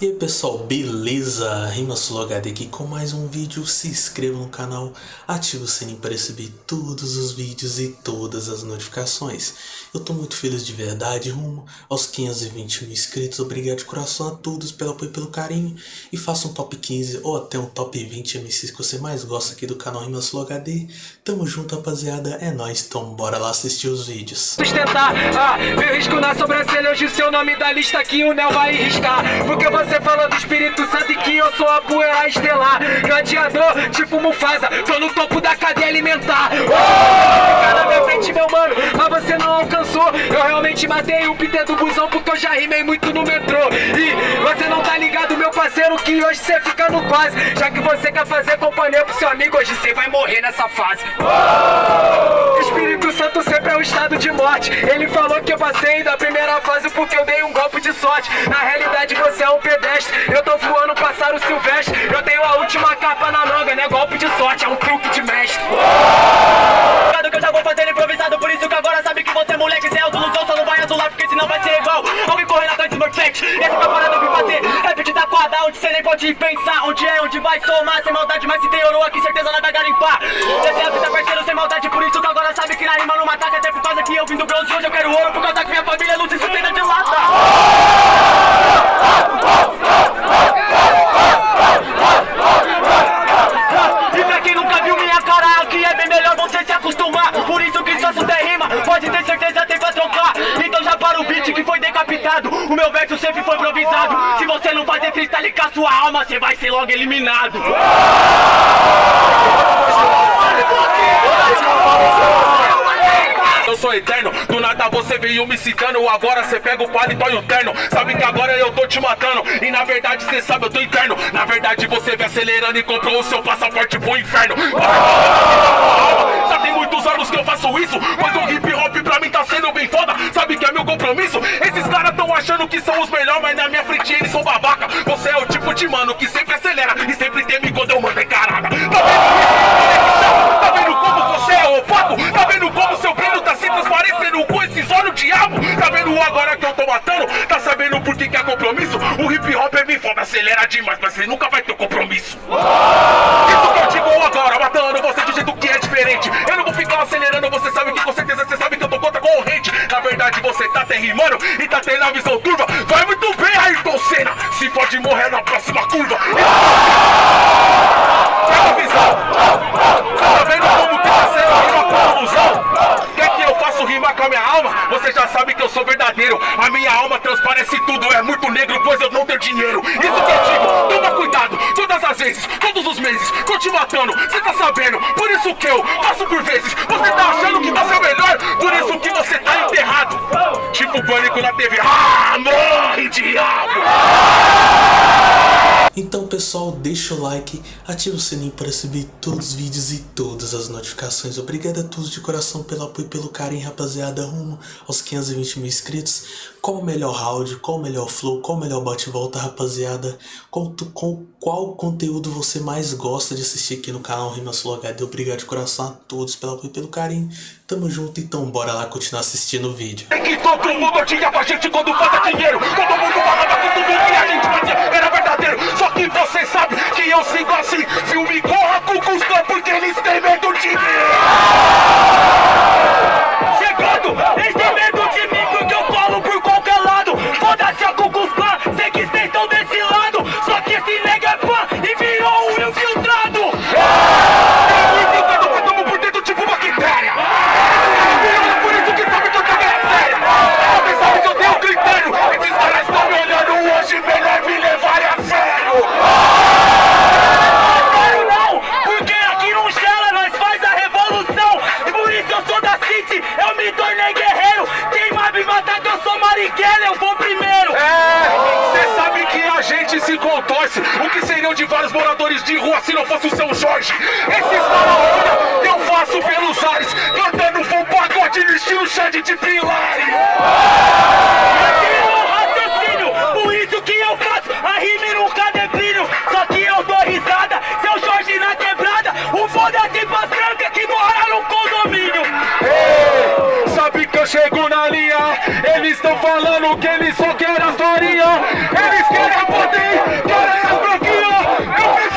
E aí pessoal, beleza? RimaSuloHD aqui com mais um vídeo, se inscreva no canal, ative o sininho para receber todos os vídeos e todas as notificações. Eu tô muito feliz de verdade, rumo aos 520 mil inscritos, obrigado de coração a todos pelo apoio e pelo carinho. E faça um top 15 ou até um top 20 MCs que você mais gosta aqui do canal RimaSuloHD. Tamo junto rapaziada, é nóis, então bora lá assistir os vídeos. Sustentar, ah, meu risco na sobrancelha, hoje seu nome da lista aqui o Nel vai riscar, porque você você falou do Espírito Santo e que eu sou a poeira estelar. Gladiador, tipo Mufasa, tô no topo da cadeia alimentar. Oh! Ficar na minha frente, meu mano, mas você não alcançou. Eu realmente matei o Peter do busão porque eu já rimei muito no metrô. E parceiro, que hoje você fica no quase Já que você quer fazer companhia pro seu amigo, hoje você vai morrer nessa fase. Oh! Espírito Santo sempre é um estado de morte. Ele falou que eu passei da primeira fase porque eu dei um golpe de sorte. Na realidade você é um pedestre. Eu tô voando, passar o silvestre. Eu tenho a última capa na manga, né? Golpe de sorte, é um truque de mestre. Cuidado que eu já vou fazer improvisado Por isso que agora sabe que você é moleque Cê é ilusão, só não vai azular Porque senão vai ser igual. Alguém correndo atrás do perfect Esse Taquada, onde cê nem pode pensar Onde é, onde vai somar. Sem maldade, mas se tem ouro aqui Certeza vai garimpar. Essa é a vida parceiro, sem maldade Por isso que agora sabe que na rima não mata. Até por causa que eu vim do bronze Hoje eu quero ouro Por causa que minha família não se sustenta de lata e pra quem nunca viu minha cara aqui é bem melhor você se acostumar Por isso que só der rima, pode ter certeza tem pra trocar Então já para o beat que foi decapitado O meu verso sempre foi improvisado Se você não fazer freestyle com a sua alma, você vai ser logo eliminado. Eu sou eterno Do nada você veio me citando Agora cê pega o palito e o terno. Sabe que agora eu tô te matando E na verdade cê sabe eu tô interno. Na verdade você vem acelerando e comprou o seu passaporte pro inferno muitos anos que eu faço isso Mas o hip hop pra mim tá sendo bem foda Sabe que é meu compromisso? Esses caras tão achando que são os melhores Mas na minha frente eles são babaca Você é o tipo de mano que sempre acelera E sempre teme quando eu mando encarada Tá vendo isso? Tá vendo como você é opaco? Tá vendo como seu brilho tá se transparecendo com esses olhos diabo? Tá vendo agora que eu tô matando? Tá sabendo por que, que é compromisso? O hip hop é bem foda, acelera demais, mas você nunca vai ter compromisso. Isso que eu digo agora, matando você de jeito que é diferente. Eu não vou ficar acelerando, você sabe que com certeza você sabe que eu tô contra a corrente. Na verdade você tá até rimando e tá tendo a visão turva. Vai muito bem, Ayrton Senna. Se pode morrer na próxima curva. Pega a visão. Tá vendo como que tá sendo uma conclusão? Quer que eu faça rimar com a minha alma? Você já sabe que eu sou verdadeiro. A minha alma transparece tudo. É muito negro, pois eu não tenho dinheiro. Isso que eu digo, toma cuidado. Todas as vezes, todos os meses, te matando. Você tá sabendo? Por isso que eu faço por vezes. Você tá achando que você é o melhor? Por isso que você tá enterrado. Tipo pânico na TV. Ah, morre, diabo! Então pessoal, deixa o like, ativa o sininho para receber todos os vídeos e todas as notificações. Obrigado a todos de coração pelo apoio e pelo carinho, rapaziada, rumo aos 520 mil inscritos. Qual o melhor round, qual o melhor flow, qual o melhor bate-volta, rapaziada? Qual, com, qual conteúdo você mais gosta de assistir aqui no canal RimaSuloHD? Obrigado de coração a todos pelo apoio e pelo carinho. Tamo junto, então bora lá continuar assistindo o vídeo. É que todo mundo tinha pra gente quando falta dinheiro. Todo mundo falava tudo que a gente fazia era verdadeiro. Só que você sabe que eu sigo assim. Filme corra com Cuscã porque eles têm medo de mim. De rua se não fosse o São Jorge? Esses olham, eu faço pelos ares, cantando full pagode no estilo Xande de Pilares. Esse é por isso que eu faço a e nunca declínio. Só que eu dou risada, seu Jorge na quebrada, o foda-se pras brancas que mora no condomínio. Ei, sabe que eu chego na linha, eles estão falando que eles só querem a historinha. Eles querem poder, querem as branquinhas.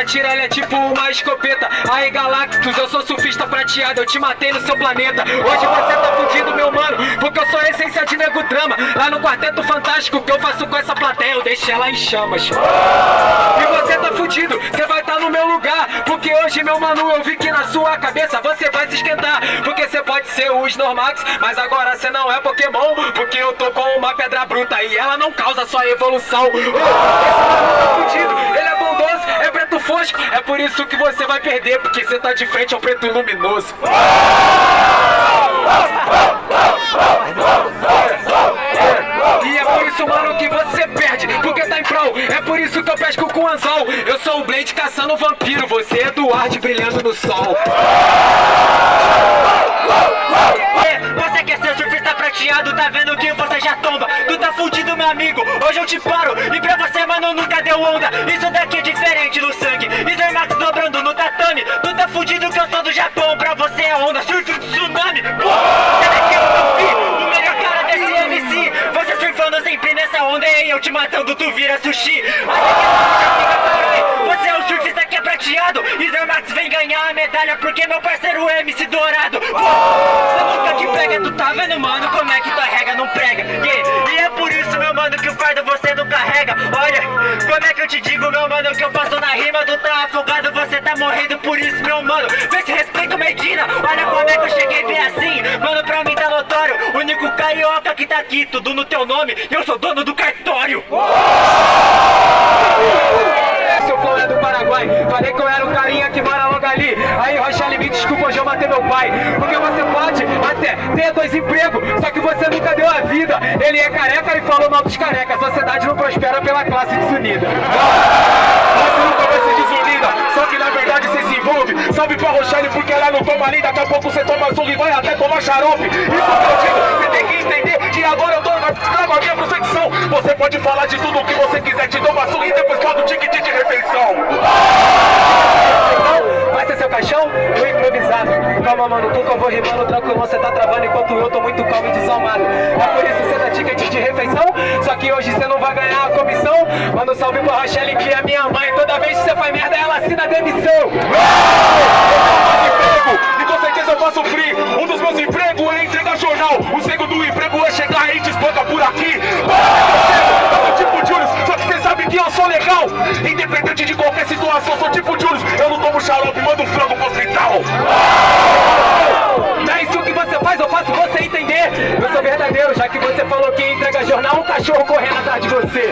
Lírica te atira, ela é tipo uma escopeta. Aí Galactus, eu sou surfista prateado Eu te matei no seu planeta. Hoje você tá fudido, meu mano Porque eu sou a essência de nego drama. Lá no Quarteto Fantástico, que eu faço com essa plateia? Eu deixo ela em chamas. E você tá fudido, você vai tá no meu lugar. Porque hoje, meu mano, eu vi que na sua cabeça Você vai se esquentar. Porque você pode ser o Snorlax Mas agora você não é Pokémon. Porque eu tô com uma pedra bruta E ela não causa sua evolução. Esse mano tá fudido, ele é preto fosco, é por isso que você vai perder Porque você tá de frente ao preto luminoso. E é por isso, mano, que você perde Porque tá em prol, é por isso que eu pesco com anzol. Eu sou o Blade caçando vampiro Você é Eduardo brilhando no sol te paro E pra você, mano, nunca deu onda. Isso daqui é diferente no sangue. Isso Max dobrando no tatame. Tu tá fudido que eu sou do Japão. Pra você é onda, surf tsunami. Pô, daqui é o meu filho, o melhor cara desse MC Você surfando sempre nessa onda. E eu te matando, tu vira sushi. Mas aqui já fica caralho Você é o que prateado E Max vem ganhar a medalha Porque meu parceiro é MC Dourado. Você nunca te pega, tu tá vendo, mano, como é que tua regra não prega. Yeah. E é por isso, meu mano, que o fardo você não carrega. Olha, como é que eu te digo, meu mano, que eu faço na rima Tu tá afogado, você tá morrendo por isso, meu mano. Vê se respeita o Medina, olha como é que eu cheguei bem assim. Mano, pra mim tá notório, único carioca que tá aqui Tudo no teu nome, eu sou dono do cartório Paraguai, falei que eu era um carinha que mora logo ali. Aí, Rochelle, me desculpa, hoje eu matei meu pai. Porque você pode até ter dois empregos Só que você nunca deu a vida. Ele é careca e falou mal dos carecas. A sociedade não prospera pela classe desunida. Você nunca vai ser desunida Só que na verdade você se envolve. Salve pra Rochelle porque ela não toma ali Daqui a pouco você toma surra e vai até tomar xarope. Isso que eu digo, você tem que entender Que agora eu tô trago a minha percepção Você pode falar de tudo o que você quiser Te dou uma surra e depois fala do tique de refeição Calma mano, tu que eu vou rimando tranquilo Você tá travando enquanto eu tô muito calmo e desalmado. É por isso você dá ticket de refeição Só que hoje você não vai ganhar a comissão. Manda um salve pra Rochelle que é minha mãe. Toda vez que você faz merda ela assina demissão. E com certeza eu faço free. Um dos meus empregos é entregar jornal. O segundo emprego é chegar e te espanca por aqui. Eu sou tipo Julius, só que você sabe que eu sou legal. Independente de qualquer situação, sou tipo Julius. Eu não tomo xarope, mando frango pro hospital Não é isso que você faz, eu faço você Eu sou verdadeiro, já que você falou que entrega jornal Um cachorro correndo atrás de você.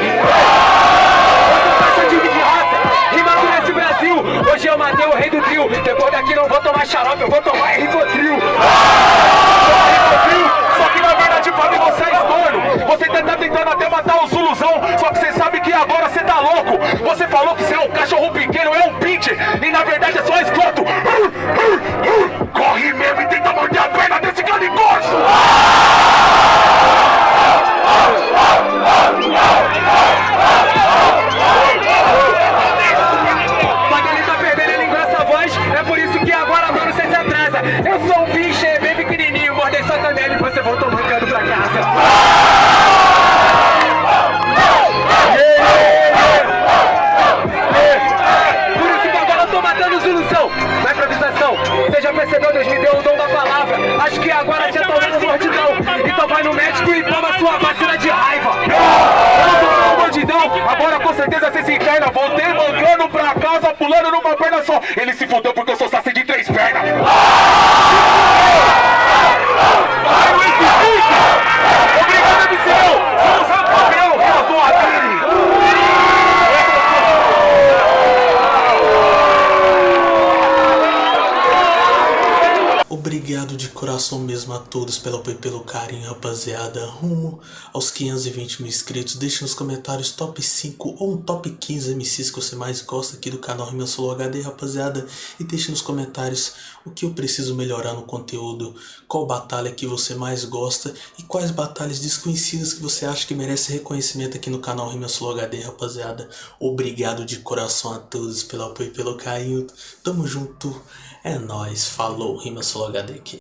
Rimando nesse Brasil, hoje eu matei o rei do trio. Depois daqui não vou tomar xarope, eu vou tomar Rivotril, só que na verdade mim você é estorno Você tá tentando até matar os Zuluzão Só que você sabe que agora você tá louco. Você falou que você é um cachorro pequeno, é um pinche. E na verdade é só esgoto atrasa Eu sou um bicho, é bem pequenininho Mordei sua canela e você voltou mancando pra casa. Por isso que agora eu tô matando solução Na improvisação Você já percebeu, Deus me deu o dom da palavra. Acho que agora você tá ouvindo mordidão. Então vai no médico e toma sua vacina de raiva. Agora com certeza você se interna Voltei mancando pra casa Pulando numa perna só. Ele se fudeu porque eu sou coração mesmo a todos pelo apoio e pelo carinho, rapaziada. Rumo aos 520 mil inscritos. Deixe nos comentários top 5 ou um top 15 MCs que você mais gosta aqui do canal Rima Solo HD, rapaziada. E deixe nos comentários o que eu preciso melhorar no conteúdo, qual batalha que você mais gosta e quais batalhas desconhecidas que você acha que merece reconhecimento aqui no canal Rima Solo HD, rapaziada. Obrigado de coração a todos pelo apoio e pelo carinho. Tamo junto. É nóis. Falou. Rima Solo HD aqui.